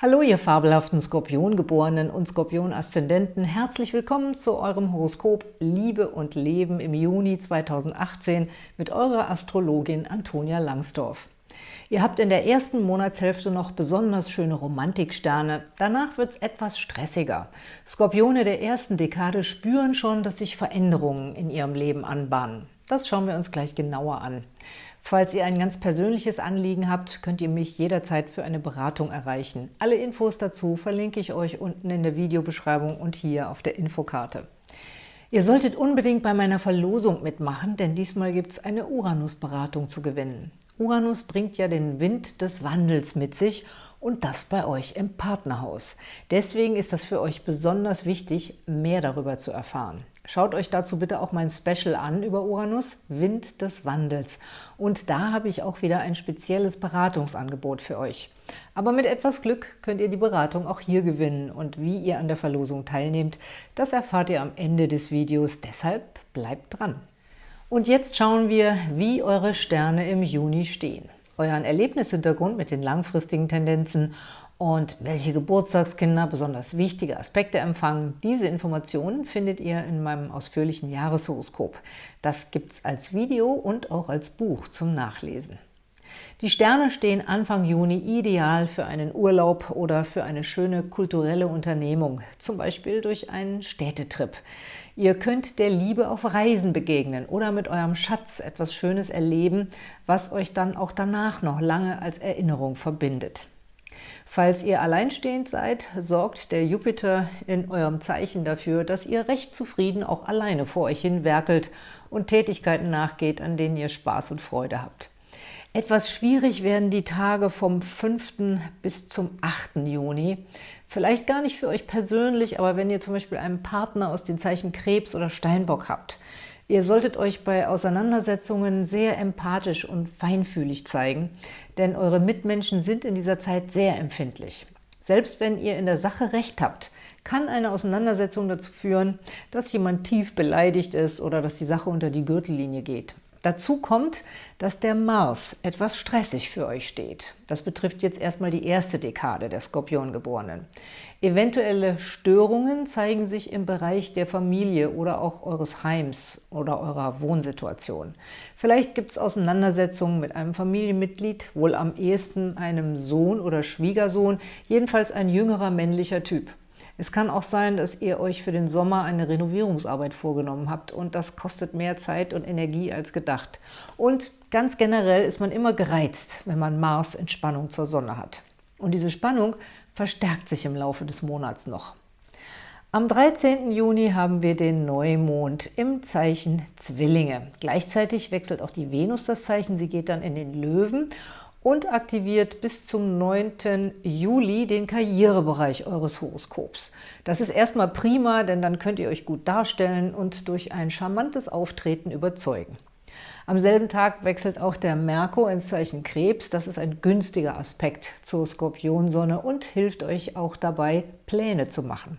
Hallo, ihr fabelhaften Skorpiongeborenen und Skorpion-Aszendenten. Herzlich willkommen zu eurem Horoskop Liebe und Leben im Juni 2018 mit eurer Astrologin Antonia Langsdorf. Ihr habt in der ersten Monatshälfte noch besonders schöne Romantiksterne. Danach wird es etwas stressiger. Skorpione der ersten Dekade spüren schon, dass sich Veränderungen in ihrem Leben anbahnen. Das schauen wir uns gleich genauer an. Falls ihr ein ganz persönliches Anliegen habt, könnt ihr mich jederzeit für eine Beratung erreichen. Alle Infos dazu verlinke ich euch unten in der Videobeschreibung und hier auf der Infokarte. Ihr solltet unbedingt bei meiner Verlosung mitmachen, denn diesmal gibt es eine Uranus-Beratung zu gewinnen. Uranus bringt ja den Wind des Wandels mit sich und das bei euch im Partnerhaus. Deswegen ist das für euch besonders wichtig, mehr darüber zu erfahren. Schaut euch dazu bitte auch mein Special an über Uranus, Wind des Wandels. Und da habe ich auch wieder ein spezielles Beratungsangebot für euch. Aber mit etwas Glück könnt ihr die Beratung auch hier gewinnen. Und wie ihr an der Verlosung teilnehmt, das erfahrt ihr am Ende des Videos. Deshalb bleibt dran. Und jetzt schauen wir, wie eure Sterne im Juni stehen. Euren Erlebnishintergrund mit den langfristigen Tendenzen und welche Geburtstagskinder besonders wichtige Aspekte empfangen. Diese Informationen findet ihr in meinem ausführlichen Jahreshoroskop. Das gibt es als Video und auch als Buch zum Nachlesen. Die Sterne stehen Anfang Juni ideal für einen Urlaub oder für eine schöne kulturelle Unternehmung, zum Beispiel durch einen Städtetrip. Ihr könnt der Liebe auf Reisen begegnen oder mit eurem Schatz etwas Schönes erleben, was euch dann auch danach noch lange als Erinnerung verbindet. Falls ihr alleinstehend seid, sorgt der Jupiter in eurem Zeichen dafür, dass ihr recht zufrieden auch alleine vor euch hin werkelt und Tätigkeiten nachgeht, an denen ihr Spaß und Freude habt. Etwas schwierig werden die Tage vom 5. bis zum 8. Juni. Vielleicht gar nicht für euch persönlich, aber wenn ihr zum Beispiel einen Partner aus den Zeichen Krebs oder Steinbock habt. Ihr solltet euch bei Auseinandersetzungen sehr empathisch und feinfühlig zeigen, denn eure Mitmenschen sind in dieser Zeit sehr empfindlich. Selbst wenn ihr in der Sache Recht habt, kann eine Auseinandersetzung dazu führen, dass jemand tief beleidigt ist oder dass die Sache unter die Gürtellinie geht. Dazu kommt, dass der Mars etwas stressig für euch steht. Das betrifft jetzt erstmal die erste Dekade der Skorpiongeborenen. Eventuelle Störungen zeigen sich im Bereich der Familie oder auch eures Heims oder eurer Wohnsituation. Vielleicht gibt es Auseinandersetzungen mit einem Familienmitglied, wohl am ehesten einem Sohn oder Schwiegersohn, jedenfalls ein jüngerer männlicher Typ. Es kann auch sein, dass ihr euch für den Sommer eine Renovierungsarbeit vorgenommen habt und das kostet mehr Zeit und Energie als gedacht. Und ganz generell ist man immer gereizt, wenn man Mars in Spannung zur Sonne hat. Und diese Spannung verstärkt sich im Laufe des Monats noch. Am 13. Juni haben wir den Neumond im Zeichen Zwillinge. Gleichzeitig wechselt auch die Venus das Zeichen, sie geht dann in den Löwen und aktiviert bis zum 9. Juli den Karrierebereich eures Horoskops. Das ist erstmal prima, denn dann könnt ihr euch gut darstellen und durch ein charmantes Auftreten überzeugen. Am selben Tag wechselt auch der Merkur ins Zeichen Krebs. Das ist ein günstiger Aspekt zur Skorpionsonne und hilft euch auch dabei, Pläne zu machen.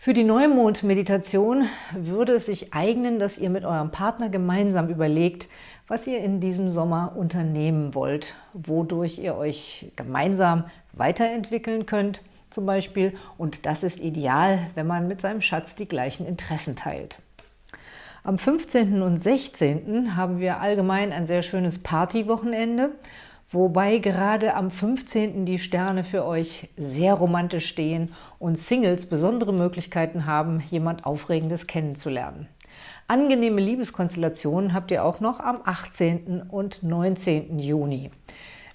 Für die Neumond-Meditation würde es sich eignen, dass ihr mit eurem Partner gemeinsam überlegt, was ihr in diesem Sommer unternehmen wollt, wodurch ihr euch gemeinsam weiterentwickeln könnt zum Beispiel. Und das ist ideal, wenn man mit seinem Schatz die gleichen Interessen teilt. Am 15. und 16. haben wir allgemein ein sehr schönes Partywochenende, wobei gerade am 15. die Sterne für euch sehr romantisch stehen und Singles besondere Möglichkeiten haben, jemand Aufregendes kennenzulernen. Angenehme Liebeskonstellationen habt ihr auch noch am 18. und 19. Juni.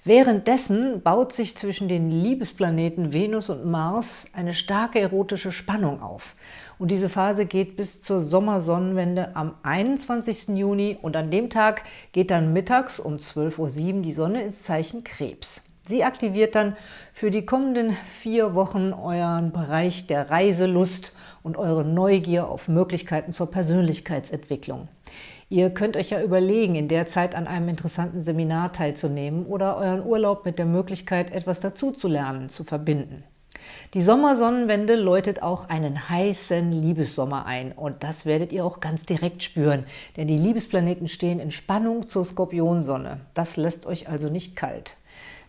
Währenddessen baut sich zwischen den Liebesplaneten Venus und Mars eine starke erotische Spannung auf. Und diese Phase geht bis zur Sommersonnenwende am 21. Juni und an dem Tag geht dann mittags um 12.07 Uhr die Sonne ins Zeichen Krebs. Sie aktiviert dann für die kommenden vier Wochen euren Bereich der Reiselust und eure Neugier auf Möglichkeiten zur Persönlichkeitsentwicklung. Ihr könnt euch ja überlegen, in der Zeit an einem interessanten Seminar teilzunehmen oder euren Urlaub mit der Möglichkeit, etwas dazuzulernen, zu verbinden. Die Sommersonnenwende läutet auch einen heißen Liebessommer ein und das werdet ihr auch ganz direkt spüren, denn die Liebesplaneten stehen in Spannung zur Skorpionsonne. Das lässt euch also nicht kalt.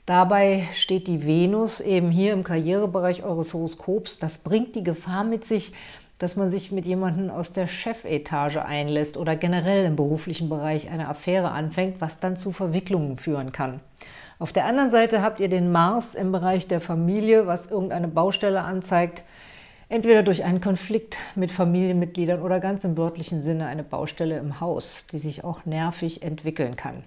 Dabei steht die Venus eben hier im Karrierebereich eures Horoskops. Das bringt die Gefahr mit sich, dass man sich mit jemandem aus der Chefetage einlässt oder generell im beruflichen Bereich eine Affäre anfängt, was dann zu Verwicklungen führen kann. Auf der anderen Seite habt ihr den Mars im Bereich der Familie, was irgendeine Baustelle anzeigt, entweder durch einen Konflikt mit Familienmitgliedern oder ganz im wörtlichen Sinne eine Baustelle im Haus, die sich auch nervig entwickeln kann.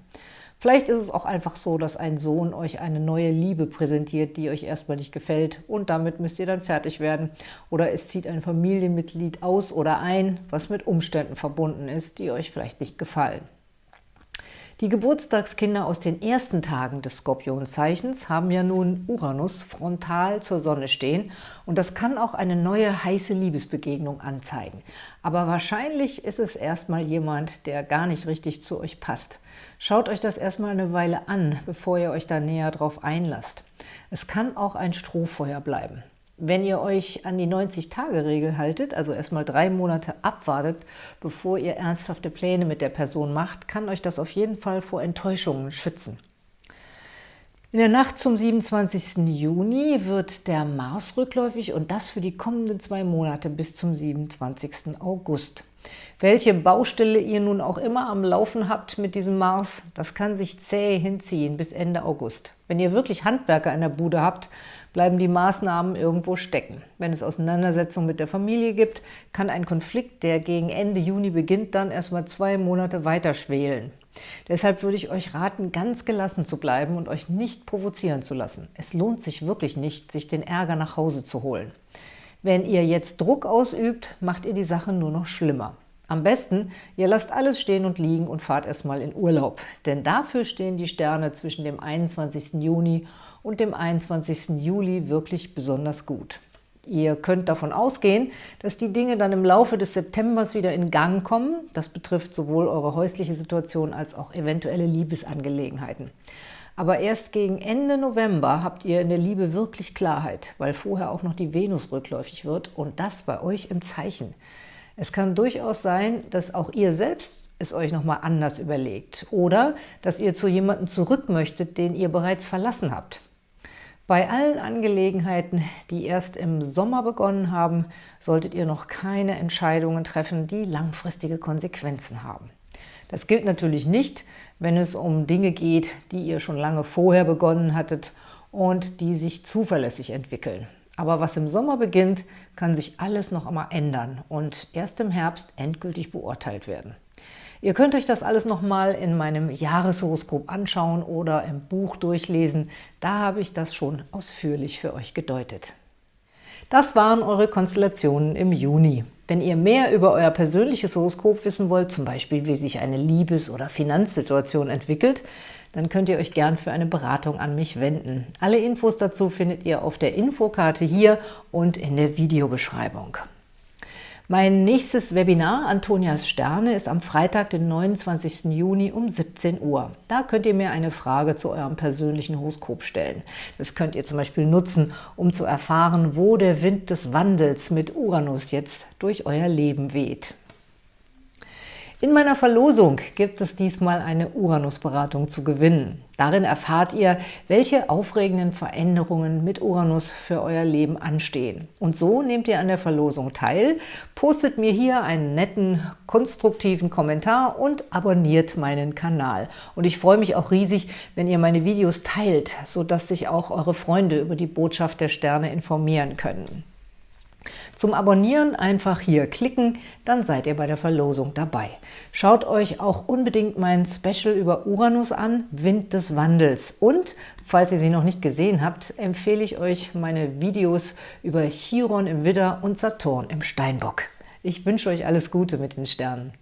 Vielleicht ist es auch einfach so, dass ein Sohn euch eine neue Liebe präsentiert, die euch erstmal nicht gefällt und damit müsst ihr dann fertig werden. Oder es zieht ein Familienmitglied aus oder ein, was mit Umständen verbunden ist, die euch vielleicht nicht gefallen. Die Geburtstagskinder aus den ersten Tagen des Skorpionzeichens haben ja nun Uranus frontal zur Sonne stehen und das kann auch eine neue heiße Liebesbegegnung anzeigen. Aber wahrscheinlich ist es erstmal jemand, der gar nicht richtig zu euch passt. Schaut euch das erstmal eine Weile an, bevor ihr euch da näher drauf einlasst. Es kann auch ein Strohfeuer bleiben. Wenn ihr euch an die 90-Tage-Regel haltet, also erstmal drei Monate abwartet, bevor ihr ernsthafte Pläne mit der Person macht, kann euch das auf jeden Fall vor Enttäuschungen schützen. In der Nacht zum 27. Juni wird der Mars rückläufig und das für die kommenden zwei Monate bis zum 27. August. Welche Baustelle ihr nun auch immer am Laufen habt mit diesem Mars, das kann sich zäh hinziehen bis Ende August. Wenn ihr wirklich Handwerker in der Bude habt, bleiben die Maßnahmen irgendwo stecken. Wenn es Auseinandersetzungen mit der Familie gibt, kann ein Konflikt, der gegen Ende Juni beginnt, dann erstmal zwei Monate weiter schwelen. Deshalb würde ich euch raten, ganz gelassen zu bleiben und euch nicht provozieren zu lassen. Es lohnt sich wirklich nicht, sich den Ärger nach Hause zu holen. Wenn ihr jetzt Druck ausübt, macht ihr die Sache nur noch schlimmer. Am besten, ihr lasst alles stehen und liegen und fahrt erstmal in Urlaub. Denn dafür stehen die Sterne zwischen dem 21. Juni und dem 21. Juli wirklich besonders gut. Ihr könnt davon ausgehen, dass die Dinge dann im Laufe des Septembers wieder in Gang kommen. Das betrifft sowohl eure häusliche Situation als auch eventuelle Liebesangelegenheiten. Aber erst gegen Ende November habt ihr in der Liebe wirklich Klarheit, weil vorher auch noch die Venus rückläufig wird und das bei euch im Zeichen. Es kann durchaus sein, dass auch ihr selbst es euch nochmal anders überlegt oder dass ihr zu jemandem zurück möchtet, den ihr bereits verlassen habt. Bei allen Angelegenheiten, die erst im Sommer begonnen haben, solltet ihr noch keine Entscheidungen treffen, die langfristige Konsequenzen haben. Das gilt natürlich nicht, wenn es um Dinge geht, die ihr schon lange vorher begonnen hattet und die sich zuverlässig entwickeln. Aber was im Sommer beginnt, kann sich alles noch einmal ändern und erst im Herbst endgültig beurteilt werden. Ihr könnt euch das alles nochmal in meinem Jahreshoroskop anschauen oder im Buch durchlesen. Da habe ich das schon ausführlich für euch gedeutet. Das waren eure Konstellationen im Juni. Wenn ihr mehr über euer persönliches Horoskop wissen wollt, zum Beispiel wie sich eine Liebes- oder Finanzsituation entwickelt, dann könnt ihr euch gern für eine Beratung an mich wenden. Alle Infos dazu findet ihr auf der Infokarte hier und in der Videobeschreibung. Mein nächstes Webinar, Antonias Sterne, ist am Freitag, den 29. Juni um 17 Uhr. Da könnt ihr mir eine Frage zu eurem persönlichen Horoskop stellen. Das könnt ihr zum Beispiel nutzen, um zu erfahren, wo der Wind des Wandels mit Uranus jetzt durch euer Leben weht. In meiner Verlosung gibt es diesmal eine Uranus-Beratung zu gewinnen. Darin erfahrt ihr, welche aufregenden Veränderungen mit Uranus für euer Leben anstehen. Und so nehmt ihr an der Verlosung teil, postet mir hier einen netten, konstruktiven Kommentar und abonniert meinen Kanal. Und ich freue mich auch riesig, wenn ihr meine Videos teilt, sodass sich auch eure Freunde über die Botschaft der Sterne informieren können. Zum Abonnieren einfach hier klicken, dann seid ihr bei der Verlosung dabei. Schaut euch auch unbedingt mein Special über Uranus an, Wind des Wandels. Und, falls ihr sie noch nicht gesehen habt, empfehle ich euch meine Videos über Chiron im Widder und Saturn im Steinbock. Ich wünsche euch alles Gute mit den Sternen.